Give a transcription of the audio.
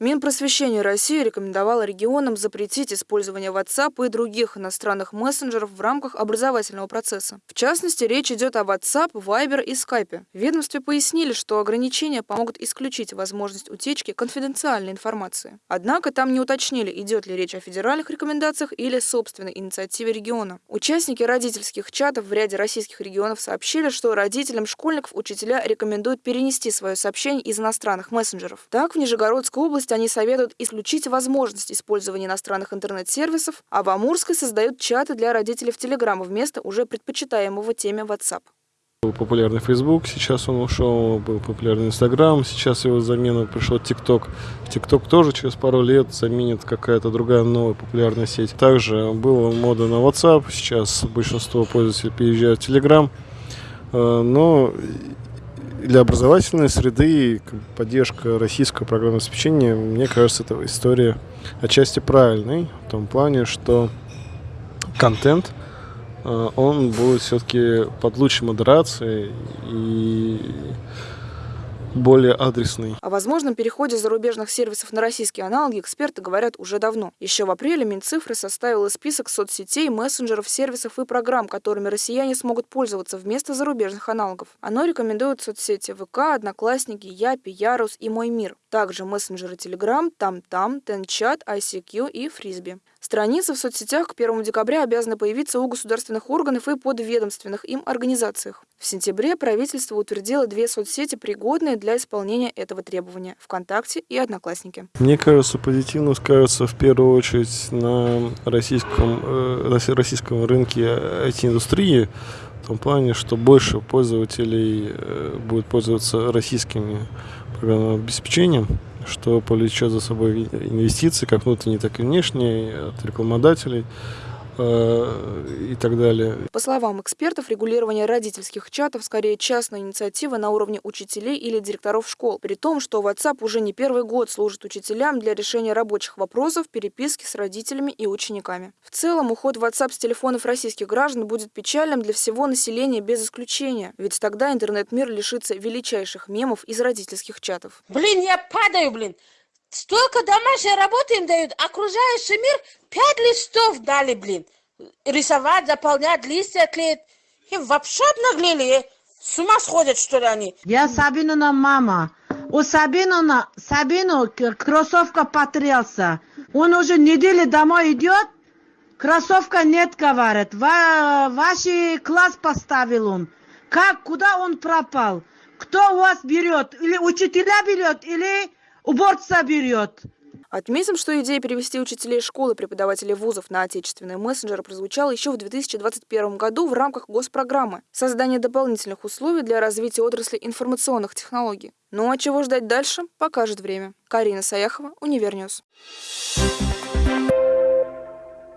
Минпросвещение России рекомендовало регионам запретить использование WhatsApp и других иностранных мессенджеров в рамках образовательного процесса. В частности, речь идет о WhatsApp, Viber и Skype. В ведомстве пояснили, что ограничения помогут исключить возможность утечки конфиденциальной информации. Однако там не уточнили, идет ли речь о федеральных рекомендациях или собственной инициативе региона. Участники родительских чатов в ряде российских регионов сообщили, что родителям школьников учителя рекомендуют перенести свое сообщение из иностранных мессенджеров. Так, в Нижегородской области они советуют исключить возможность использования иностранных интернет-сервисов, а в Амурской создают чаты для родителей в Телеграм вместо уже предпочитаемого теме WhatsApp. Был популярный Facebook, сейчас он ушел, был популярный Instagram, сейчас его замена пришел TikTok. TikTok тоже через пару лет заменит какая-то другая новая популярная сеть. Также была мода на WhatsApp, сейчас большинство пользователей переезжают в Telegram. Э, но для образовательной среды поддержка российского программного обеспечения, мне кажется, это история отчасти правильной, в том плане, что контент – Э, он будет все-таки под лучшей модерацией и более адресный. О возможном переходе зарубежных сервисов на российские аналоги эксперты говорят уже давно. Еще в апреле Минцифры составила список соцсетей, мессенджеров, сервисов и программ, которыми россияне смогут пользоваться вместо зарубежных аналогов. Оно рекомендует соцсети ВК, Одноклассники, Япи, Ярус и Мой Мир. Также мессенджеры Telegram, TamTam, TenChat, ICQ и Фрисби. Страницы в соцсетях к 1 декабря обязаны появиться у государственных органов и подведомственных им организациях. В сентябре правительство утвердило две соцсети, пригодные для исполнения этого требования – ВКонтакте и Одноклассники. Мне кажется, позитивно скажется в первую очередь на российском, э, российском рынке IT-индустрии, в том плане, что больше пользователей э, будет пользоваться российскими программным обеспечением, что повлечет за собой инвестиции, как внутренние, так и внешние, от рекламодателей и так далее. По словам экспертов, регулирование родительских чатов скорее частная инициатива на уровне учителей или директоров школ, при том, что WhatsApp уже не первый год служит учителям для решения рабочих вопросов, переписки с родителями и учениками. В целом, уход WhatsApp с телефонов российских граждан будет печальным для всего населения без исключения, ведь тогда интернет-мир лишится величайших мемов из родительских чатов. Блин, я падаю, блин! Столько домашней работы им дают, окружающий мир пять листов дали, блин. Рисовать, заполнять, листья клеить. И вообще обнаглели, с ума сходят, что ли, они? Я Сабинина мама. У Сабинина, Сабину кроссовка потрелся. Он уже неделю домой идет, кроссовка нет, говорит. Ва ваш класс поставил он. Как, куда он пропал? Кто у вас берет? Или учителя берет, или уборца берет. Отметим, что идея перевести учителей школы и преподавателей вузов на отечественные мессенджеры прозвучала еще в 2021 году в рамках госпрограммы «Создание дополнительных условий для развития отрасли информационных технологий». Ну а чего ждать дальше, покажет время. Карина Саяхова, Univer News.